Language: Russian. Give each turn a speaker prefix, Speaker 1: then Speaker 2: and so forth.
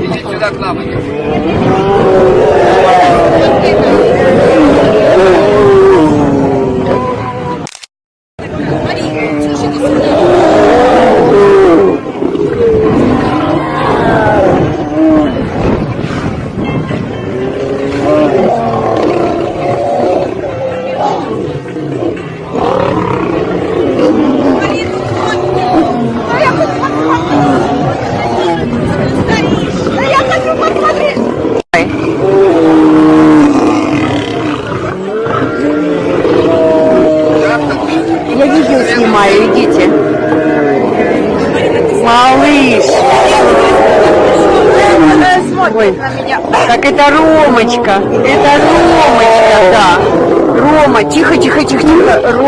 Speaker 1: Иди сюда к нам. иди.
Speaker 2: Я
Speaker 3: Малыш. Ой, так это Ромочка. Это Ромочка, да. Рома, тихо, тихо, тихо, тихо.